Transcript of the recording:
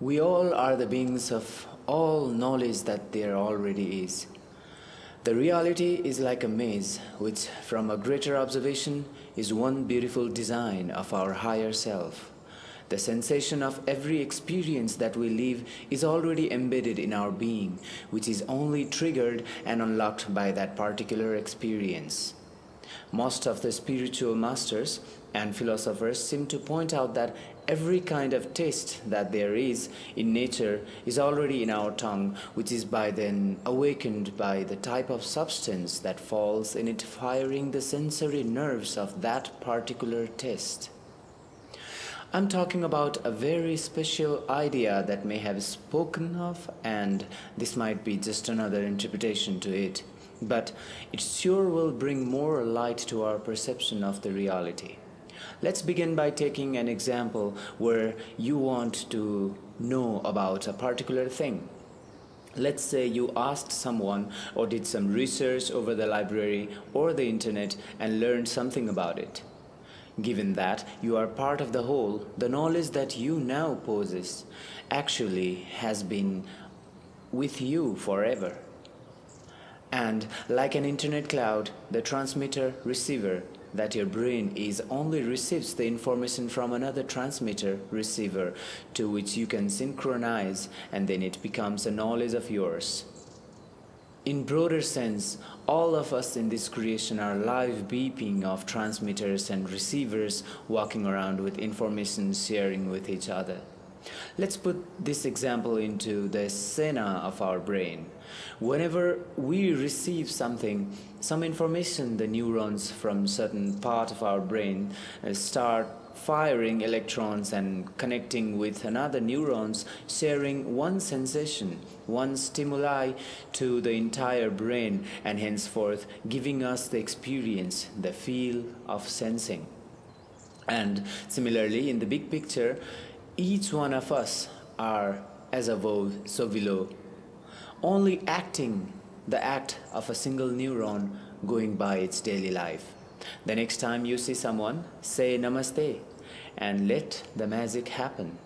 We all are the beings of all knowledge that there already is. The reality is like a maze, which from a greater observation is one beautiful design of our higher self. The sensation of every experience that we live is already embedded in our being, which is only triggered and unlocked by that particular experience. Most of the spiritual masters and philosophers seem to point out that every kind of taste that there is in nature is already in our tongue, which is by then awakened by the type of substance that falls in it, firing the sensory nerves of that particular taste. I'm talking about a very special idea that may have spoken of, and this might be just another interpretation to it but it sure will bring more light to our perception of the reality. Let's begin by taking an example where you want to know about a particular thing. Let's say you asked someone or did some research over the library or the internet and learned something about it. Given that you are part of the whole, the knowledge that you now possess actually has been with you forever. And like an internet cloud, the transmitter receiver that your brain is only receives the information from another transmitter receiver to which you can synchronize and then it becomes a knowledge of yours. In broader sense, all of us in this creation are live beeping of transmitters and receivers walking around with information sharing with each other. Let's put this example into the scena of our brain. Whenever we receive something, some information, the neurons from certain part of our brain uh, start firing electrons and connecting with another neurons, sharing one sensation, one stimuli to the entire brain and henceforth giving us the experience, the feel of sensing. And similarly, in the big picture, each one of us are as above, so below, only acting the act of a single neuron going by its daily life. The next time you see someone, say namaste and let the magic happen.